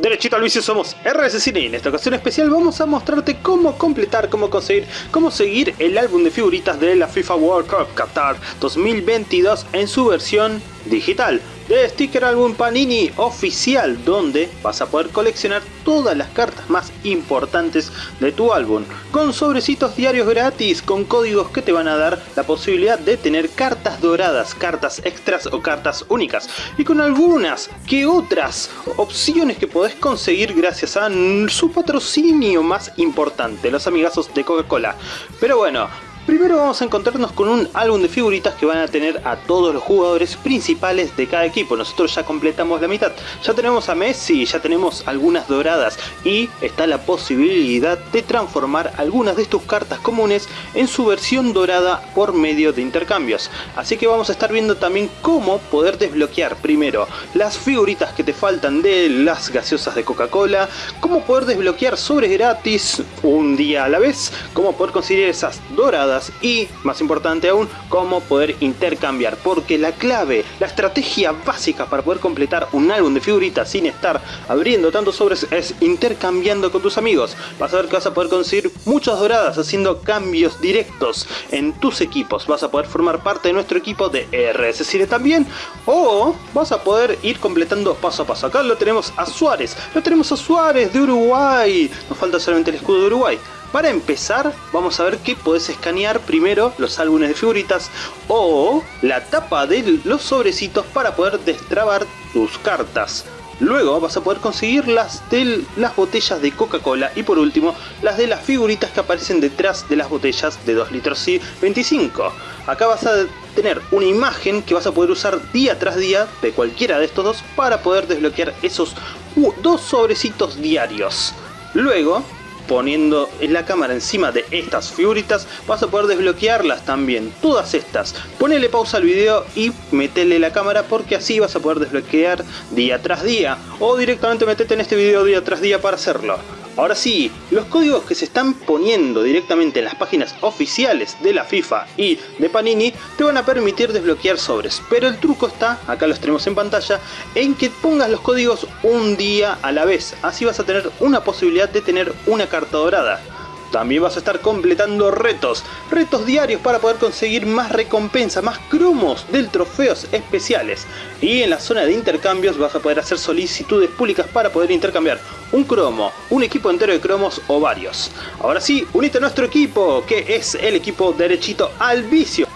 Derechito al vicio somos RS y en esta ocasión especial vamos a mostrarte cómo completar, cómo conseguir, cómo seguir el álbum de figuritas de la FIFA World Cup Qatar 2022 en su versión digital de Sticker Album Panini oficial donde vas a poder coleccionar todas las cartas más importantes de tu álbum con sobrecitos diarios gratis con códigos que te van a dar la posibilidad de tener cartas doradas, cartas extras o cartas únicas y con algunas que otras opciones que podés conseguir gracias a su patrocinio más importante, los amigazos de Coca-Cola. Pero bueno, Primero vamos a encontrarnos con un álbum de figuritas que van a tener a todos los jugadores principales de cada equipo. Nosotros ya completamos la mitad. Ya tenemos a Messi, ya tenemos algunas doradas y está la posibilidad de transformar algunas de tus cartas comunes en su versión dorada por medio de intercambios. Así que vamos a estar viendo también cómo poder desbloquear primero las figuritas que te faltan de las gaseosas de Coca-Cola, cómo poder desbloquear sobres gratis un día a la vez, cómo poder conseguir esas doradas y, más importante aún, cómo poder intercambiar. Porque la clave, la estrategia básica para poder completar un álbum de figuritas sin estar abriendo tantos sobres es intercambiando con tus amigos. Vas a ver que vas a poder conseguir muchas doradas haciendo cambios directos en tus equipos. Vas a poder formar parte de nuestro equipo de RS Cine también. O vas a poder ir completando paso a paso. Acá lo tenemos a Suárez. Lo tenemos a Suárez de Uruguay. Nos falta solamente el escudo de Uruguay. Para empezar, vamos a ver que puedes escanear primero los álbumes de figuritas o la tapa de los sobrecitos para poder destrabar tus cartas. Luego vas a poder conseguir las de las botellas de Coca-Cola y por último las de las figuritas que aparecen detrás de las botellas de 2 litros y 25. Acá vas a tener una imagen que vas a poder usar día tras día de cualquiera de estos dos para poder desbloquear esos dos sobrecitos diarios. Luego poniendo en la cámara encima de estas figuritas vas a poder desbloquearlas también, todas estas. Ponele pausa al video y metele la cámara porque así vas a poder desbloquear día tras día o directamente metete en este video día tras día para hacerlo. Ahora sí, los códigos que se están poniendo directamente en las páginas oficiales de la FIFA y de Panini te van a permitir desbloquear sobres, pero el truco está, acá los tenemos en pantalla, en que pongas los códigos un día a la vez, así vas a tener una posibilidad de tener una carta dorada. También vas a estar completando retos, retos diarios para poder conseguir más recompensa, más cromos del trofeos especiales. Y en la zona de intercambios vas a poder hacer solicitudes públicas para poder intercambiar un cromo, un equipo entero de cromos o varios. Ahora sí, unite a nuestro equipo, que es el equipo derechito al vicio.